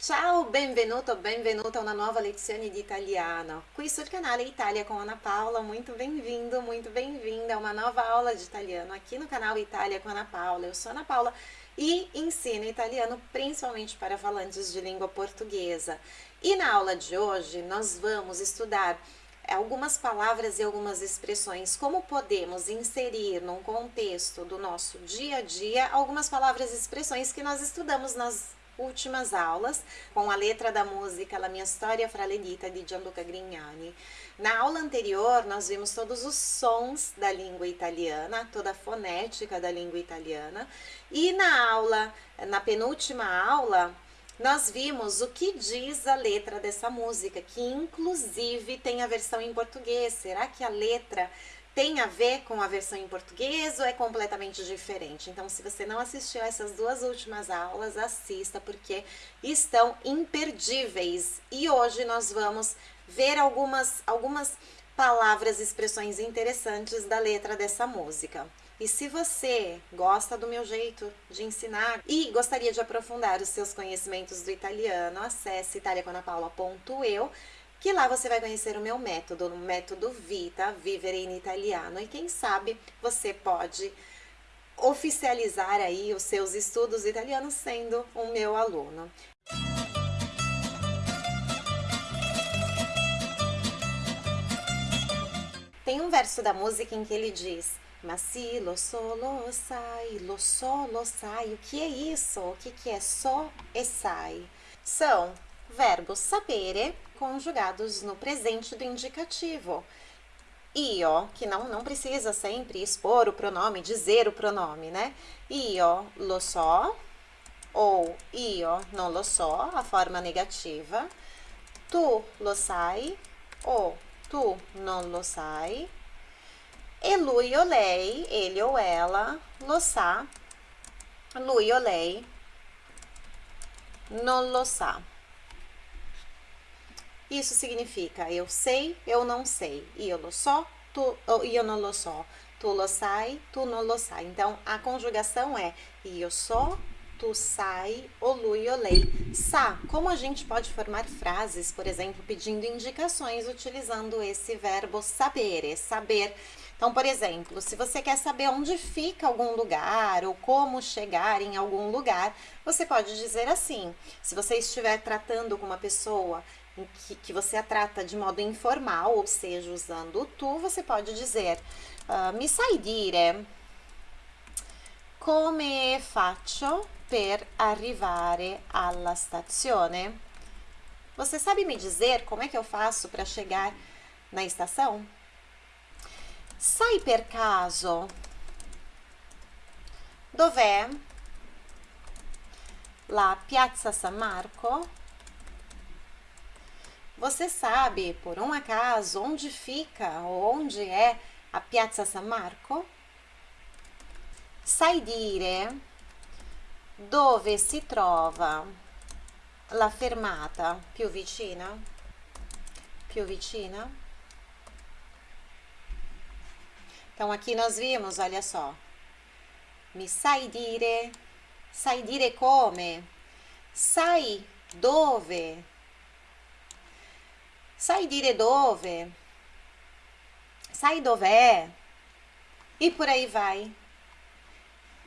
Ciao, benvenuto, benvenuta a una nuova lezione di italiano. Qui sul canale Itália com Ana Paula, muito bem-vindo, muito bem-vinda a uma nova aula de italiano aqui no canal Itália com Ana Paula. Eu sou Ana Paula e ensino italiano principalmente para falantes de língua portuguesa. E na aula de hoje nós vamos estudar algumas palavras e algumas expressões, como podemos inserir num contexto do nosso dia a dia algumas palavras e expressões que nós estudamos nas últimas aulas com a letra da música La mia storia fra le dita de Gianluca Grignani. Na aula anterior, nós vimos todos os sons da língua italiana, toda a fonética da língua italiana. E na aula, na penúltima aula, nós vimos o que diz a letra dessa música, que inclusive tem a versão em português. Será que a letra tem a ver com a versão em português ou é completamente diferente? Então, se você não assistiu essas duas últimas aulas, assista, porque estão imperdíveis. E hoje nós vamos ver algumas, algumas palavras expressões interessantes da letra dessa música. E se você gosta do meu jeito de ensinar e gostaria de aprofundar os seus conhecimentos do italiano, acesse italiaconapaula.eu que lá você vai conhecer o meu método, o método Vita, Vivere in Italiano, e quem sabe você pode oficializar aí os seus estudos italianos sendo o meu aluno. Tem um verso da música em que ele diz Mas se lo solo sai, lo solo sai. O que é isso? O que, que é so e sai? São verbos sapere conjugados no presente do indicativo. Io, que não, não precisa sempre expor o pronome, dizer o pronome, né? Io lo so, ou io non lo so, a forma negativa. Tu lo sai, ou tu non lo sai. E lui o lei, ele ou ela, lo sa, lui o lei, non lo sa. Isso significa eu sei, eu não sei. Io lo so, tu, io non lo so. Tu lo sai, tu non lo sai. Então, a conjugação é io so, tu sai, o lui, o lei. Sa, como a gente pode formar frases, por exemplo, pedindo indicações utilizando esse verbo sapere, saber. Então, por exemplo, se você quer saber onde fica algum lugar ou como chegar em algum lugar, você pode dizer assim. Se você estiver tratando com uma pessoa que, que você a trata de modo informal, ou seja, usando o tu, você pode dizer uh, Mi sai dire come faccio per arrivare alla stazione? Você sabe me dizer como é que eu faço para chegar na estação? Sai per caso dov'è la Piazza San Marco? Você sabe, por um acaso, onde fica ou onde é a Piazza San Marco? Sai dire dove si trova la fermata più vicina? Più vicina? Então, aqui nós vimos, olha só. Mi sai dire? Sai dire come? Sai dove? Sai dire dove, sai dov'è, e por aí vai.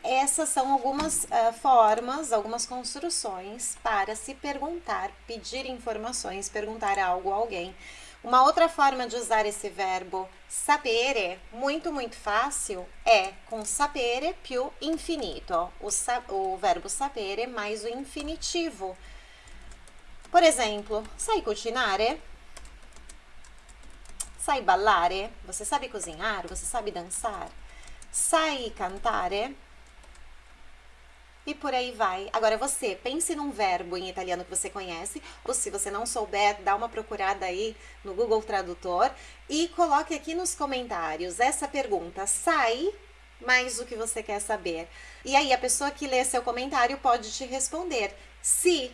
Essas são algumas uh, formas, algumas construções para se perguntar, pedir informações, perguntar algo a alguém. Uma outra forma de usar esse verbo sapere, muito, muito fácil, é com sapere più infinito. O, sa o verbo sapere mais o infinitivo. Por exemplo, sai cucinare? Sai ballare? Você sabe cozinhar? Você sabe dançar? Sai cantare? E por aí vai. Agora você, pense num verbo em italiano que você conhece, ou se você não souber, dá uma procurada aí no Google Tradutor e coloque aqui nos comentários essa pergunta, sai mais o que você quer saber. E aí a pessoa que lê seu comentário pode te responder se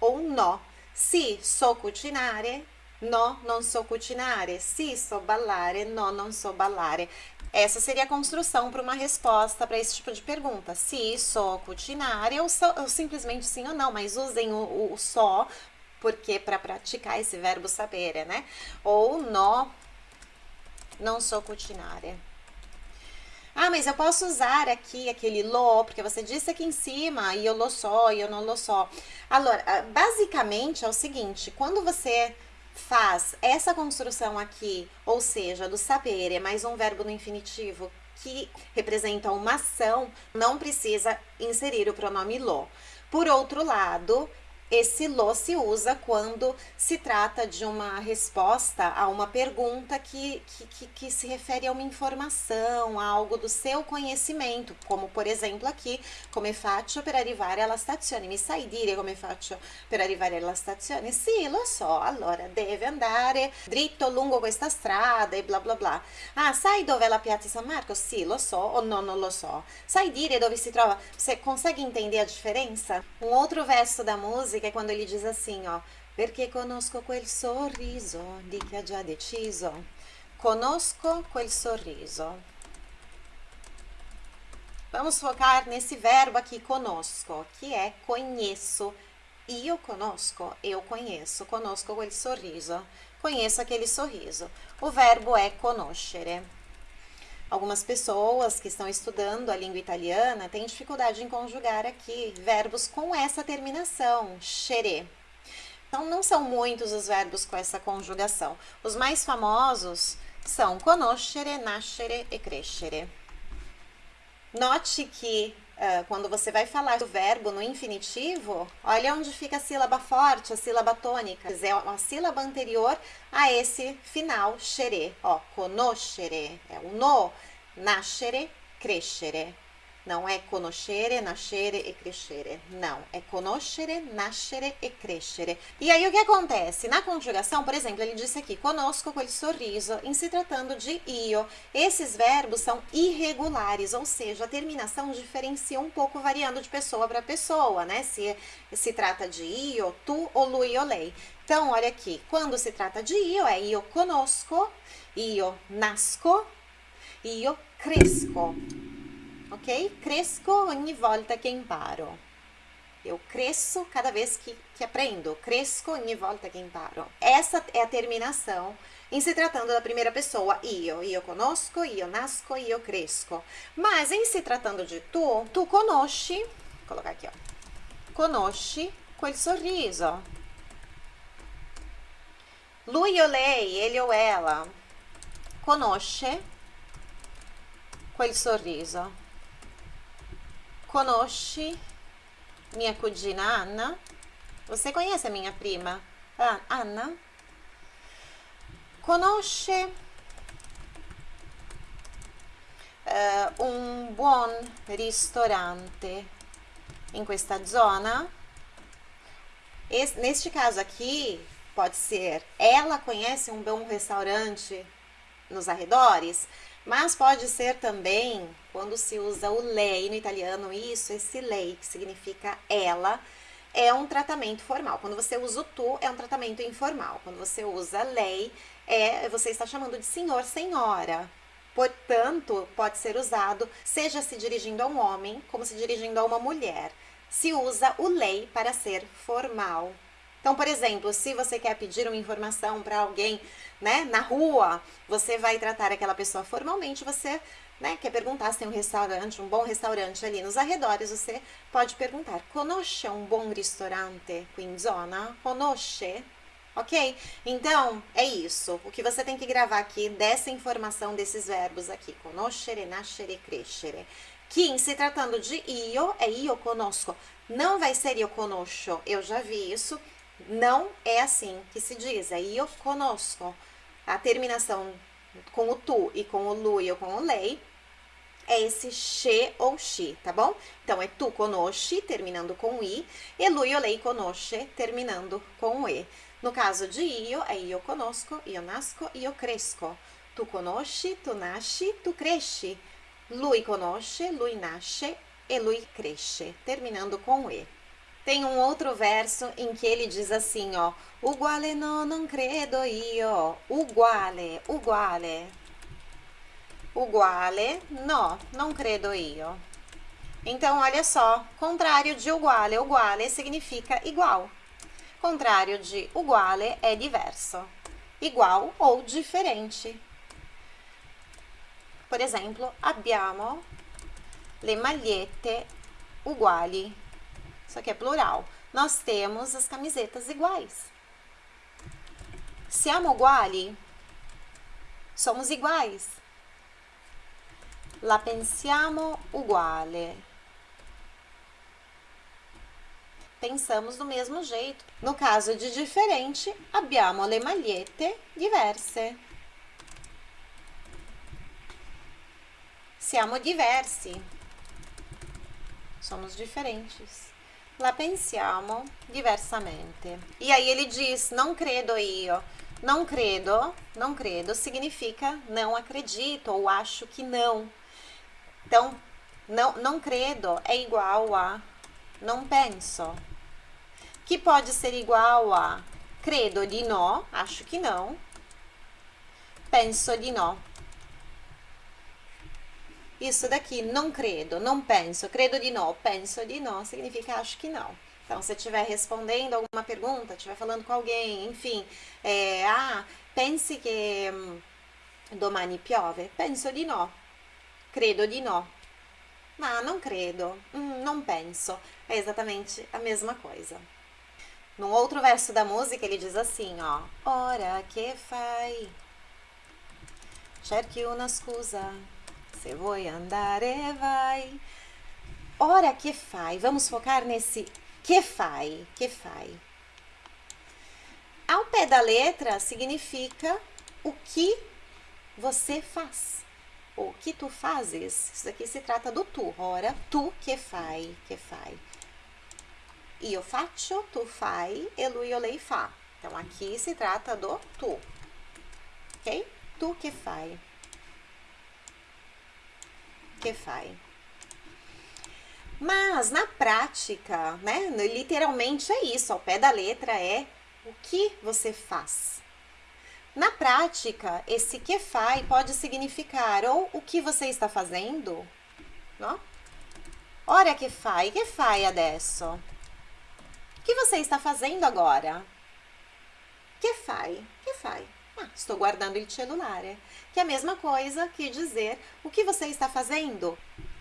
ou no. Se so cucinare, No, non so cucinare. Sì, so ballare. No, non so ballare. Essa seria a construção para uma resposta para esse tipo de pergunta. Se so cucinare ou, so, ou simplesmente sim ou não, mas usem o, o, o só porque para praticar esse verbo sapere, né? Ou no, não sou cucinare. Ah, mas eu posso usar aqui aquele lo, porque você disse aqui em cima, e eu lo so, e eu não lo so. Allora, ah, basicamente é o seguinte, quando você faz essa construção aqui, ou seja, do sapere, mais um verbo no infinitivo que representa uma ação, não precisa inserir o pronome lo. Por outro lado, esse lo se usa quando se trata de uma resposta a uma pergunta que, que, que, se refere a uma informação, a algo do seu conhecimento, como por exemplo aqui, come faccio per arrivare alla stazione? Mi sai dire come faccio per arrivare alla stazione? Sì, lo so, allora deve andare dritto lungo questa strada e bla bla bla. Ah, sai dove è la piazza San Marco? Sì, lo so o no, non lo so. Sai dire dove si trova? Você consegue entender a diferença? Um outro verso da música é quando ele diz assim, ó, perché conosco quel sorriso di chi ha già deciso. Conosco quel sorriso. Vamos focar nesse verbo aqui, conosco, que é conheço. Io conosco, eu conheço. Conosco quel sorriso. Conheço aquele sorriso. O verbo é conoscere. Algumas pessoas que estão estudando a língua italiana têm dificuldade em conjugar aqui verbos com essa terminação, xere. Então, não são muitos os verbos com essa conjugação. Os mais famosos são conoscere, nascere e crescere. Note que uh, quando você vai falar do verbo no infinitivo, olha onde fica a sílaba forte, a sílaba tônica. É a sílaba anterior a esse final, xere. Ó, conoscere é o no, nascere, crescere. Não é conoscere, nascere e crescere. Não, é conoscere, nascere e crescere. E aí o que acontece? Na conjugação, por exemplo, ele disse aqui, conosco quel sorriso, em se tratando de io. Esses verbos são irregulares, ou seja, a terminação diferencia um pouco variando de pessoa para pessoa, né? Se se trata de io, tu ou lui ou lei. Então, olha aqui, quando se trata de io, é io conosco, io nasco, io cresco ok? Cresco ogni volta che imparo. Eu cresço cada vez que, que aprendo. Cresco ogni volta que imparo. Essa é a terminação em se tratando da primeira pessoa, io. Io conosco, io nasco, io cresco. Mas em se tratando de tu, tu conosci, vou colocar aqui, ó. Conosci quel sorriso. Lui ou lei, ele ou ela, conosce quel sorriso. Conosci minha cugina Anna? Você conhece a minha prima ah, Anna? Conosce uh, un buon ristorante em questa zona? Esse, neste caso aqui, pode ser ela conhece um bom restaurante nos arredores, mas pode ser também quando se usa o lei no italiano, isso, esse lei, que significa ela, é um tratamento formal. Quando você usa o tu, é um tratamento informal. Quando você usa lei, é você está chamando de senhor, senhora. Portanto, pode ser usado seja se dirigindo a um homem, como se dirigindo a uma mulher. Se usa o lei para ser formal. Então, por exemplo, se você quer pedir uma informação para alguém, né, na rua, você vai tratar aquela pessoa formalmente, você né, quer perguntar se tem um restaurante, um bom restaurante ali nos arredores, você pode perguntar: Conosce um bom restaurante qui in zona? Conosce? Ok? Então, é isso. O que você tem que gravar aqui dessa informação desses verbos aqui: conoscere, nascere, crescere. Em se tratando de io, é io conosco. Não vai ser io conosco. Eu já vi isso. Não é assim que se diz. É io conosco. A terminação com o tu e com o lui ou com o lei é esse che ou chi, tá bom? Então, é tu conosci, terminando com i, e lui ou lei conosce, terminando com e. No caso de io, é io conosco, io nasco, io cresco. Tu conosci, tu nasci, tu cresci. Lui conosce, lui nasce e lui cresce, terminando com e. Tem um outro verso em que ele diz assim, ó, uguale no, non credo io, uguale, uguale, uguale, no, non credo io. Então, olha só, contrário de uguale, uguale significa igual. Contrário de uguale é diverso, igual ou diferente. Por exemplo, abbiamo le magliette uguali isso aqui é plural. Nós temos as camisetas iguais. Siamo uguali? Somos iguais. La pensiamo uguale. Pensamos do mesmo jeito. No caso de diferente, abbiamo le magliette diverse. Siamo diversi. Somos diferentes la pensiamo diversamente. E aí ele diz, não credo io. Não credo, não credo significa não acredito ou acho que não. Então, não, não credo é igual a não penso. Que pode ser igual a credo di no, acho que não. Penso di no. Isso daqui, não credo, não penso, credo de não, penso de não, significa acho que não. Então, se estiver respondendo alguma pergunta, estiver falando com alguém, enfim, é, ah, pense que hum, domani piove, penso di no, credo di no, ma não credo, hum, não penso. É exatamente a mesma coisa. Num outro verso da música, ele diz assim, ó, ora que fai, cerchi una scusa se vuoi andare, vai. Ora que fai? Vamos focar nesse que fai, que fai. Ao pé da letra significa o que você faz. O que tu fazes. Isso aqui se trata do tu. Ora, tu que fai, que fai. Io faccio, tu fai, e lui o lei fa. Então, aqui se trata do tu. Ok? Tu que fai que faz. Mas na prática, né, literalmente é isso, ao pé da letra é o que você faz. Na prática, esse que faz pode significar ou o que você está fazendo, não? Ora que fai, que fai adesso? O que você está fazendo agora? Que fai, que fai? Ah, estou guardando il cellulare, que é a mesma coisa que dizer o que você está fazendo.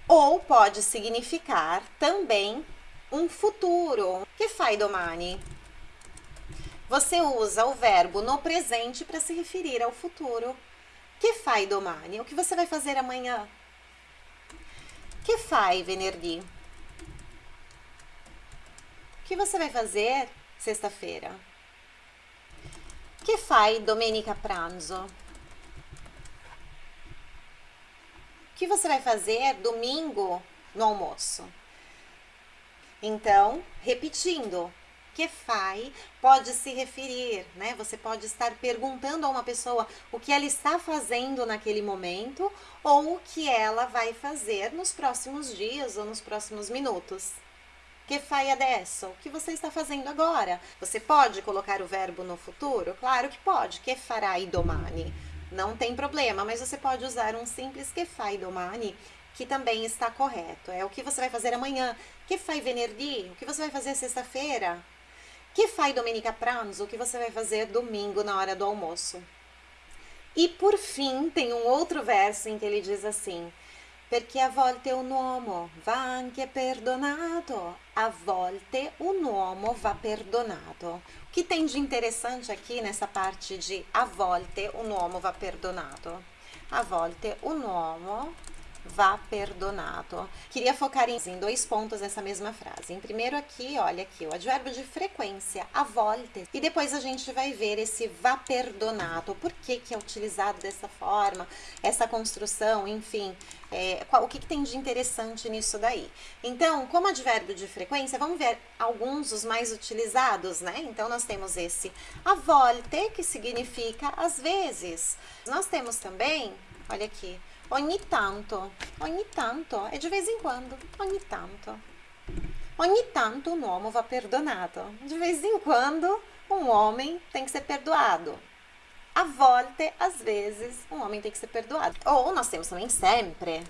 Ou pode significar também um futuro. Que fai domani? Você usa o verbo no presente para se referir ao futuro. Que fai domani? O que você vai fazer amanhã? Que fai venerdì? O que você vai fazer sexta-feira? Che fai domenica pranzo? O que você vai fazer domingo no almoço? Então, repetindo, que fai pode se referir, né? Você pode estar perguntando a uma pessoa o que ela está fazendo naquele momento ou o que ela vai fazer nos próximos dias ou nos próximos minutos. Que fai adesso? O que você está fazendo agora? Você pode colocar o verbo no futuro? Claro que pode. Que farai domani? Não tem problema, mas você pode usar um simples que fai domani, que também está correto. É o que você vai fazer amanhã. Que fai venerdì? O que você vai fazer sexta-feira? Que fai domenica pranzo? O que você vai fazer domingo na hora do almoço? E por fim, tem um outro verso em que ele diz assim: perché a volte un uomo va anche perdonato, a volte un uomo va perdonato. O que tem de interessante aqui nessa parte de a volte un uomo va perdonato? A volte un uomo vá perdonato. Queria focar em dois pontos nessa mesma frase. Em primeiro aqui, olha aqui, o advérbio de frequência, a volte. E depois a gente vai ver esse vá perdonato. Por que que é utilizado dessa forma? Essa construção, enfim, é, qual, o que, que tem de interessante nisso daí? Então, como advérbio de frequência, vamos ver alguns dos mais utilizados, né? Então, nós temos esse a volte, que significa às vezes. Nós temos também, olha aqui, Ogni tanto, ogni tanto, é de vez em quando, ogni tanto. Ogni tanto um uomo va perdonato. De vez em quando, um homem tem que ser perdoado. A volte, às vezes, um homem tem que ser perdoado. Ou nós temos também sempre.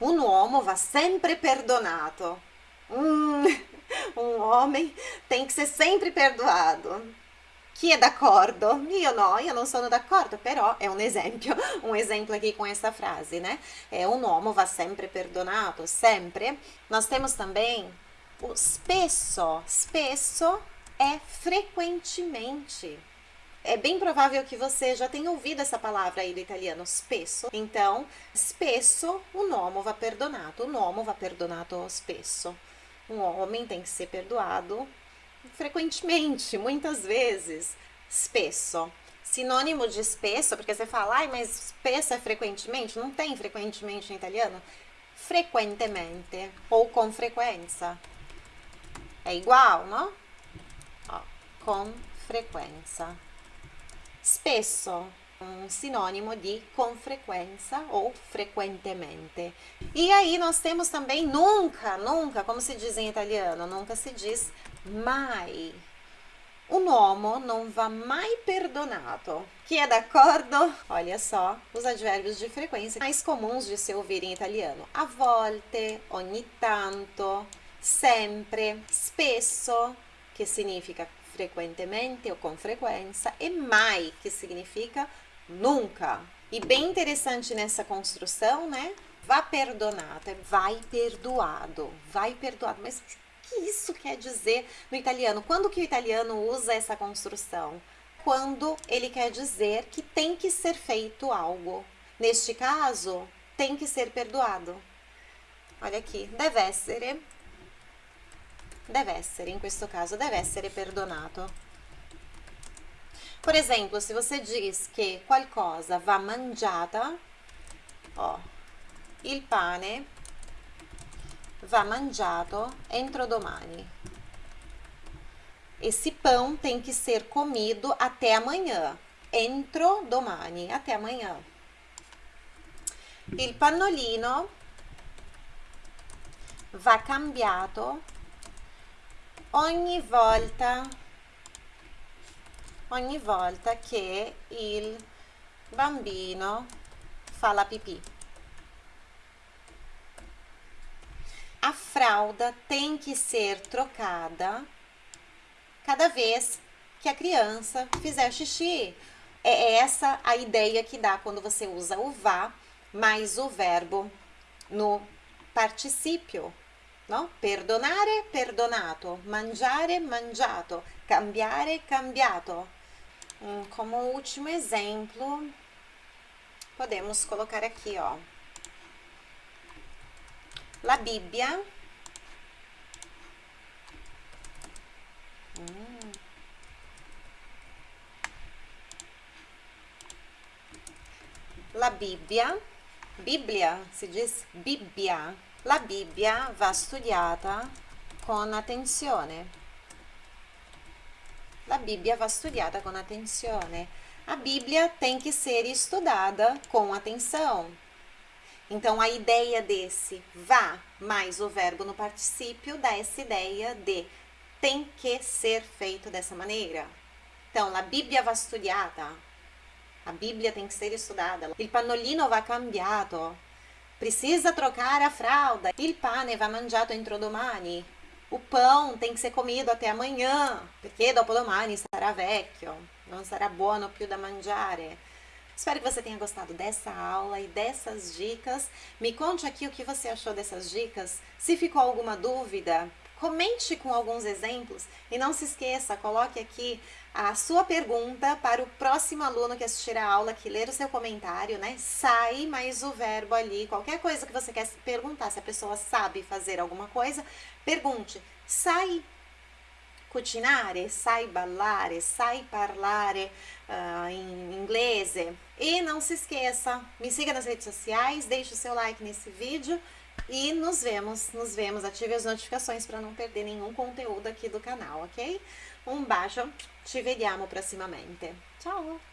Um uomo va sempre perdonato. Hum, um homem tem que ser sempre perdoado. Chi è d'accordo? Io no, io non sono d'accordo, però è un esempio, un esempio aqui com essa frase, né? É, um uomo va sempre perdonato, sempre. Nós temos também o spesso. Spesso é frequentemente. É bem provável que você já tenha ouvido essa palavra aí do italiano, spesso. Então, spesso, un uomo va perdonato. Un uomo va perdonato spesso. Um homem tem que ser perdoado frequentemente, muitas vezes. Spesso. Sinônimo de spesso, porque você fala, ai, mas spesso é frequentemente? Não tem frequentemente em italiano? Frequentemente ou com frequência. É igual, não? Ó, com frequência. Spesso um sinônimo de com frequência ou frequentemente. E aí nós temos também nunca, nunca, como se diz em italiano, nunca se diz mai. Un uomo non va mai perdonato. Que é d'accordo? Olha só, os advérbios de frequência mais comuns de se ouvir em italiano. A volte, ogni tanto, sempre, spesso, que significa frequentemente ou com frequência, e mai, que significa nunca. E bem interessante nessa construção, né? Vá perdonato, é vai perdoado, vai perdoado. Mas que isso quer dizer no italiano? Quando que o italiano usa essa construção? Quando ele quer dizer que tem que ser feito algo. Neste caso, tem que ser perdoado. Olha aqui, deve essere, deve essere, in questo caso, deve essere perdonato. Por exemplo, se você diz que qualcosa va mangiata, ó, il pane va mangiato entro domani. Esse pão tem que ser comido até amanhã. Entro domani, até amanhã. Il pannolino va cambiato ogni volta ogni volta che il bambino fa la pipì. A fralda tem que ser trocada cada vez que a criança fizer xixi. É essa a ideia que dá quando você usa o vá mais o verbo no particípio. No? Perdonare, perdonato. Mangiare, mangiato. Cambiare, cambiato. Hum, como último exemplo, podemos colocar aqui, ó. La Bibbia. Hum. La Bibbia. Bíblia, se diz Bibbia. La Bibbia va studiata con attenzione. La Bíblia va studiata com attenzione. A Bíblia tem que ser estudada com atenção. Então, a ideia desse vá mais o verbo no particípio dá essa ideia de tem que ser feito dessa maneira. Então, la Bibbia va studiata. A Bíblia tem que ser estudada. Il pannolino va cambiato. Precisa trocar a fralda. Il pane va mangiato entro domani. O pão tem que ser comido até amanhã, perché dopo domani sarà vecchio, não sarà buono più da mangiare. Espero que você tenha gostado dessa aula e dessas dicas. Me conte aqui o que você achou dessas dicas. Se ficou alguma dúvida, comente com alguns exemplos e não se esqueça, coloque aqui a sua pergunta para o próximo aluno que assistir a aula, que ler o seu comentário, né? Sai mais o verbo ali, qualquer coisa que você quer perguntar, se a pessoa sabe fazer alguma coisa, pergunte, sai cucinare, sai ballare, sai parlare uh, em inglês. E não se esqueça, me siga nas redes sociais, deixe o seu like nesse vídeo e nos vemos, nos vemos, ative as notificações para não perder nenhum conteúdo aqui do canal, ok? Um bacio, ci vediamo prossimamente. Ciao!